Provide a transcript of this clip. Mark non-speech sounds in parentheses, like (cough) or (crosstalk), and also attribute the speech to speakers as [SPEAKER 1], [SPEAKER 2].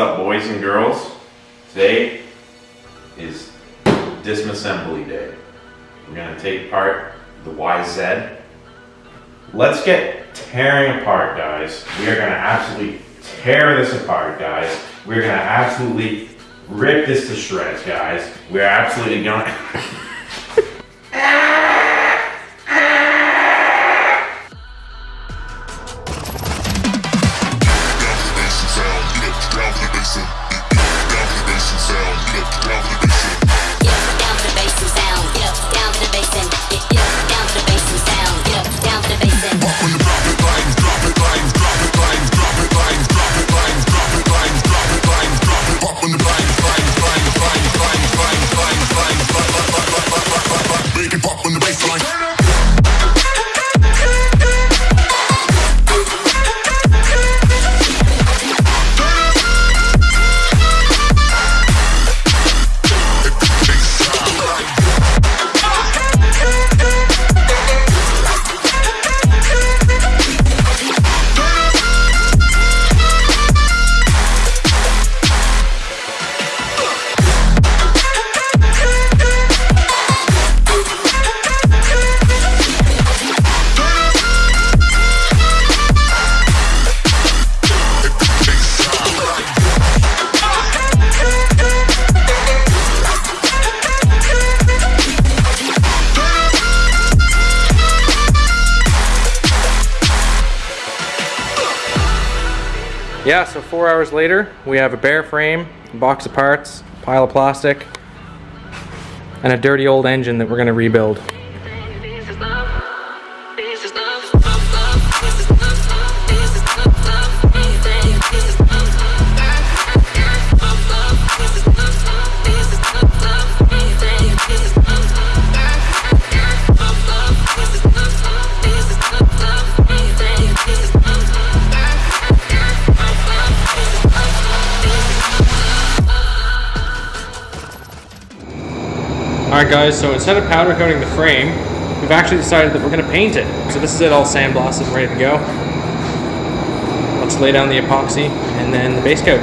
[SPEAKER 1] up, boys and girls? Today is disassembly day. We're gonna take apart the YZ. Let's get tearing apart, guys. We are gonna absolutely tear this apart, guys. We're gonna absolutely rip this to shreds, guys. We're absolutely gonna. (laughs)
[SPEAKER 2] it
[SPEAKER 3] Yeah, so four hours later, we have a bare frame, a box of parts, pile of plastic, and a dirty old engine that we're gonna rebuild. Alright guys, so instead of powder coating the frame, we've actually decided that we're gonna paint it. So this is it all sandblasted and ready to go. Let's lay down the epoxy and then the base coat.